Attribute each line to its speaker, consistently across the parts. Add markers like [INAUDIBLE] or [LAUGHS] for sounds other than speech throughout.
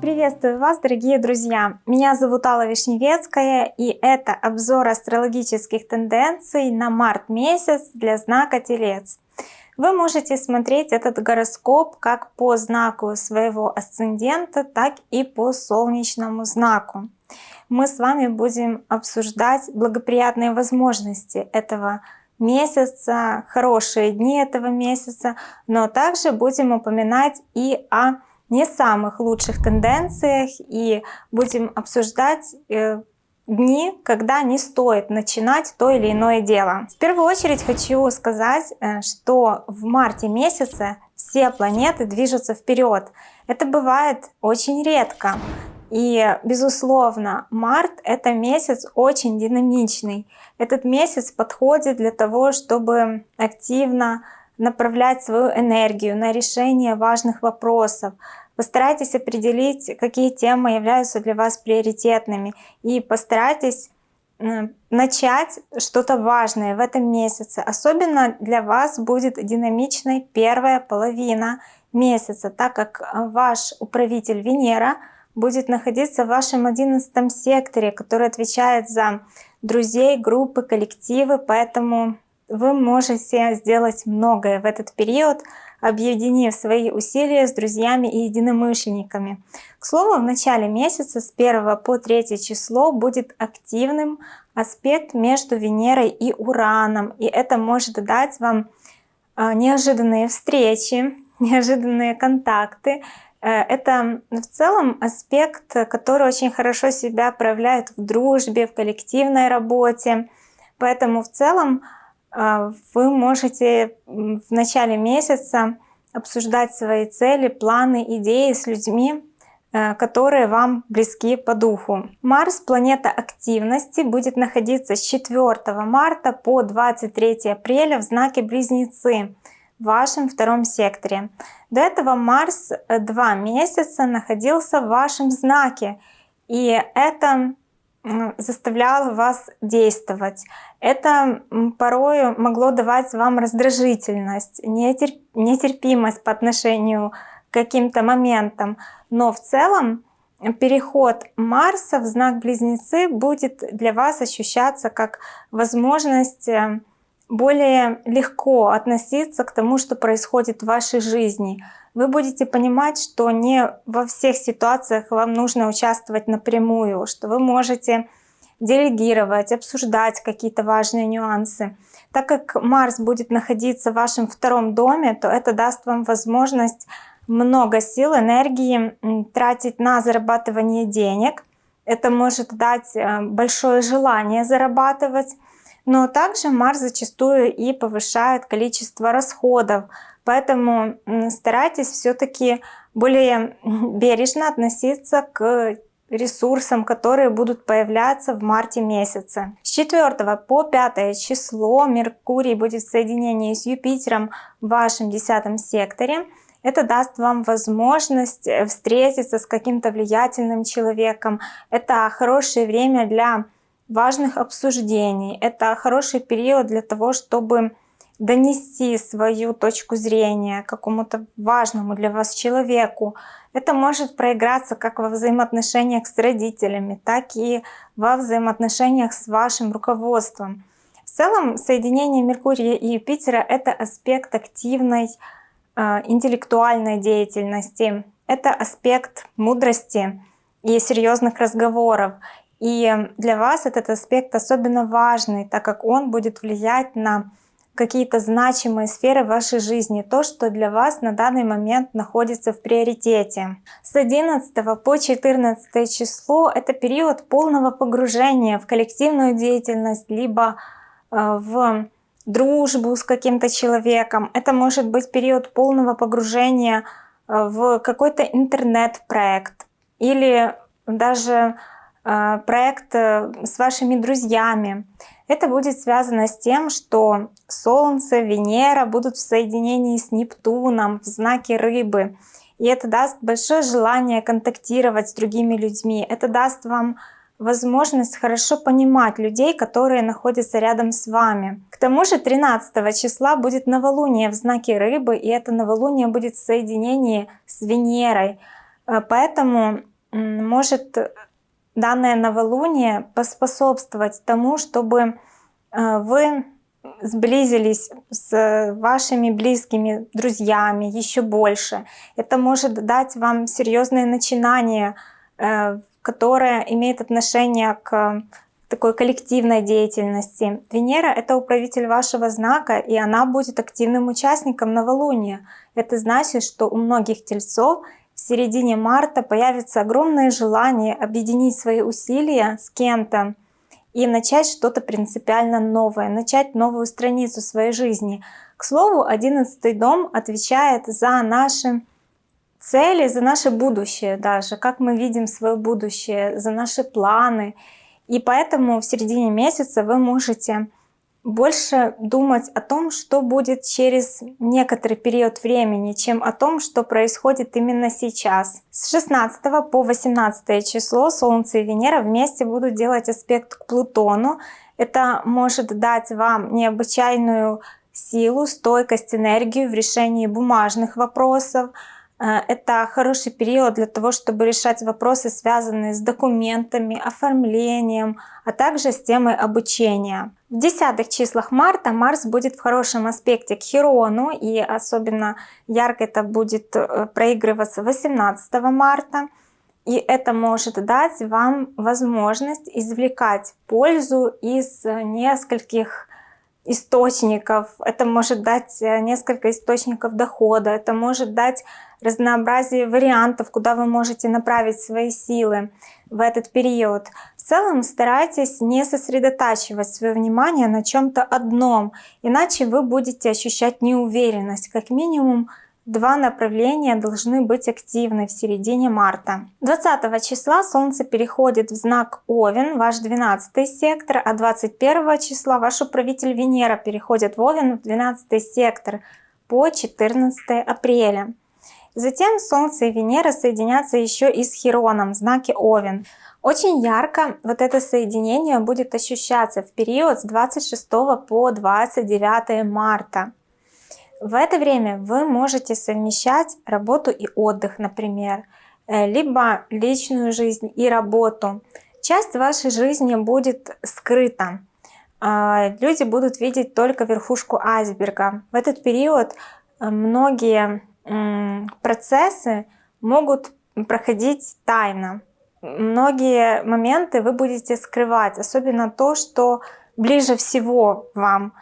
Speaker 1: Приветствую вас, дорогие друзья! Меня зовут Алла Вишневецкая, и это обзор астрологических тенденций на март месяц для знака Телец. Вы можете смотреть этот гороскоп как по знаку своего асцендента, так и по солнечному знаку. Мы с вами будем обсуждать благоприятные возможности этого месяца, хорошие дни этого месяца, но также будем упоминать и о не самых лучших тенденциях и будем обсуждать э, дни, когда не стоит начинать то или иное дело. В первую очередь хочу сказать, э, что в марте месяце все планеты движутся вперед. Это бывает очень редко. И, безусловно, март — это месяц очень динамичный. Этот месяц подходит для того, чтобы активно направлять свою энергию на решение важных вопросов. Постарайтесь определить, какие темы являются для вас приоритетными. И постарайтесь начать что-то важное в этом месяце. Особенно для вас будет динамичной первая половина месяца, так как ваш управитель Венера будет находиться в вашем одиннадцатом секторе, который отвечает за друзей, группы, коллективы, поэтому вы можете сделать многое в этот период, объединив свои усилия с друзьями и единомышленниками. К слову, в начале месяца с 1 по 3 число будет активным аспект между Венерой и Ураном, и это может дать вам а, неожиданные встречи, [LAUGHS] неожиданные контакты. Э, это в целом аспект, который очень хорошо себя проявляет в дружбе, в коллективной работе. Поэтому в целом а, вы можете в начале месяца обсуждать свои цели, планы, идеи с людьми, э, которые вам близки по духу. Марс, планета активности, будет находиться с 4 марта по 23 апреля в знаке Близнецы в вашем втором секторе. До этого Марс э, два месяца находился в вашем знаке, и это заставляло вас действовать. Это порой могло давать вам раздражительность, нетерпимость по отношению к каким-то моментам. Но в целом переход Марса в знак Близнецы будет для вас ощущаться как возможность э, более легко относиться к тому, что происходит в вашей жизни. Вы будете понимать, что не во всех ситуациях вам нужно участвовать напрямую, что вы можете делегировать, обсуждать какие-то важные нюансы. Так как Марс будет находиться в вашем втором доме, то это даст вам возможность много сил, энергии тратить на зарабатывание денег. Это может дать э, большое желание зарабатывать, но также Марс зачастую и повышает количество расходов. Поэтому старайтесь все-таки более бережно относиться к ресурсам, которые будут появляться в марте месяце. С 4 по 5 число Меркурий будет в соединении с Юпитером в вашем 10 секторе. Это даст вам возможность встретиться с каким-то влиятельным человеком. Это хорошее время для важных обсуждений. Это хороший период для того, чтобы донести свою точку зрения какому-то важному для вас человеку. Это может проиграться как во взаимоотношениях с родителями, так и во взаимоотношениях с вашим руководством. В целом соединение Меркурия и Юпитера — это аспект активной э, интеллектуальной деятельности, это аспект мудрости и серьезных разговоров. И для вас этот аспект особенно важный, так как он будет влиять на какие-то значимые сферы вашей жизни, то, что для вас на данный момент находится в приоритете. С 11 по 14 число это период полного погружения в коллективную деятельность, либо э, в дружбу с каким-то человеком. Это может быть период полного погружения э, в какой-то интернет-проект или даже проект с вашими друзьями. Это будет связано с тем, что Солнце, Венера будут в соединении с Нептуном в знаке Рыбы. И это даст большое желание контактировать с другими людьми. Это даст вам возможность хорошо понимать людей, которые находятся рядом с вами. К тому же 13 числа будет новолуние в знаке рыбы, и это новолуние будет в соединении с Венерой. Э, поэтому может данное новолуние поспособствовать тому, чтобы э, вы сблизились с вашими близкими друзьями еще больше. Это может дать вам серьезные начинания, э, которое имеет отношение к такой коллективной деятельности. Венера — это управитель вашего знака, и она будет активным участником новолуния. Это значит, что у многих тельцов в середине марта появится огромное желание объединить свои усилия с кем-то и начать что-то принципиально новое, начать новую страницу своей жизни. К слову, одиннадцатый дом отвечает за наши цели, за наше будущее даже, как мы видим свое будущее, за наши планы. И поэтому в середине месяца вы можете больше думать о том, что будет через некоторый период времени, чем о том, что происходит именно сейчас. С 16 по 18 число Солнце и Венера вместе будут делать аспект к Плутону. Это может дать вам необычайную силу, стойкость, энергию в решении бумажных вопросов, это хороший период для того, чтобы решать вопросы, связанные с документами, оформлением, а также с темой обучения. В десятых числах марта Марс будет в хорошем аспекте к Херону, и особенно ярко это будет э, проигрываться 18 марта. И это может дать вам возможность извлекать пользу из нескольких источников. Это может дать э, несколько источников дохода, это может дать разнообразие вариантов, куда вы можете направить свои силы в этот период. В целом старайтесь не сосредотачивать свое внимание на чем-то одном, иначе вы будете ощущать неуверенность. Как минимум два направления должны быть активны в середине марта. 20 числа Солнце переходит в знак Овен, ваш 12 сектор, а 21 числа ваш управитель Венера переходит в Овен в 12 сектор по 14 апреля. Затем Солнце и Венера соединятся еще и с Хироном в знаке Овен. Очень ярко вот это соединение будет ощущаться в период с 26 по 29 марта. В это время вы можете совмещать работу и отдых, например, э, либо личную жизнь и работу. Часть вашей жизни будет скрыта. А, люди будут видеть только верхушку айсберга. В этот период э, многие процессы могут проходить тайно. Многие моменты вы будете скрывать, особенно то, что ближе всего вам.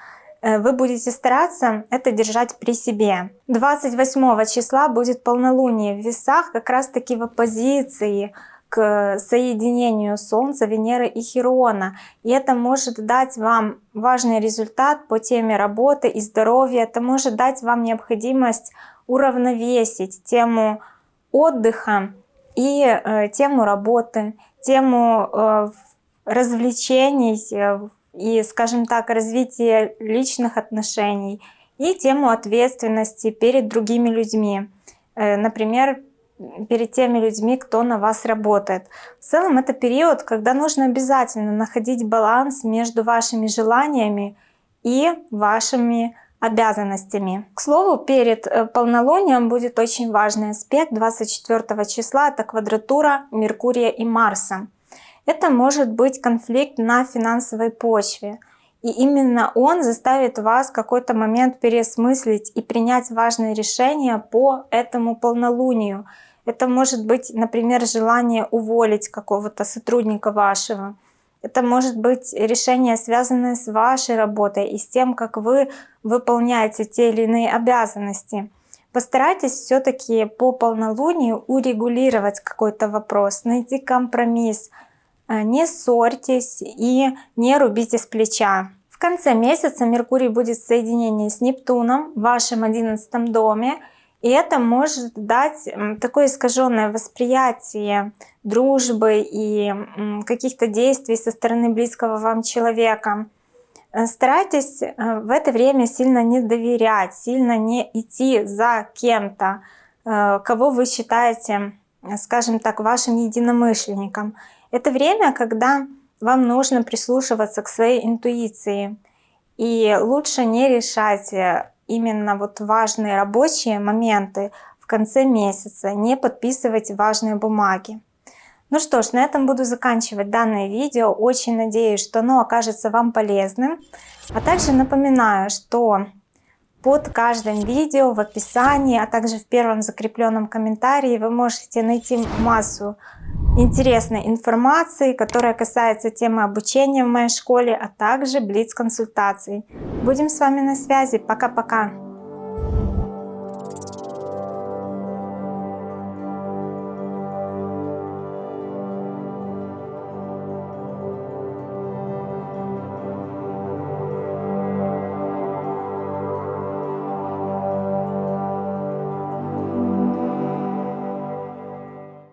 Speaker 1: Э, вы будете стараться это держать при себе. 28 числа будет полнолуние в весах, как раз таки в оппозиции к соединению Солнца, Венеры и Херона. И это может дать вам важный результат по теме работы и здоровья. Это может дать вам необходимость уравновесить тему отдыха и э, тему работы, тему э, развлечений э, и, скажем так, развития личных отношений и тему ответственности перед другими людьми. Э, например, перед теми людьми, кто на вас работает. В целом это период, когда нужно обязательно находить баланс между вашими желаниями и вашими обязанностями. К слову, перед э, полнолунием будет очень важный аспект 24 числа, это квадратура Меркурия и Марса. Это может быть конфликт на финансовой почве. И именно он заставит вас в какой-то момент переосмыслить и принять важные решения по этому полнолунию. Это может быть, например, желание уволить какого-то сотрудника вашего. Это может быть решение, связанное с вашей работой и с тем, как вы выполняете те или иные обязанности. Постарайтесь все-таки по полнолунию урегулировать какой-то вопрос, найти компромисс. Э, не ссорьтесь и не рубите с плеча. В конце месяца Меркурий будет в соединении с Нептуном в вашем одиннадцатом доме. И это может дать такое искаженное восприятие дружбы и каких-то действий со стороны близкого вам человека. Э, старайтесь э, в это время сильно не доверять, сильно не идти за кем-то, кого вы считаете, скажем так, вашим единомышленником. Это время, когда вам нужно прислушиваться к своей интуиции. И лучше не решать э, именно вот важные рабочие моменты в конце месяца, не подписывать важные бумаги. Ну что ж, на этом буду заканчивать данное видео. Очень надеюсь, что оно окажется вам полезным. А также напоминаю, что под каждым видео в описании, а также в первом закрепленном комментарии вы можете найти массу интересной информации, которая касается темы обучения в моей школе, а также блиц-консультаций. Будем с вами на связи. Пока-пока!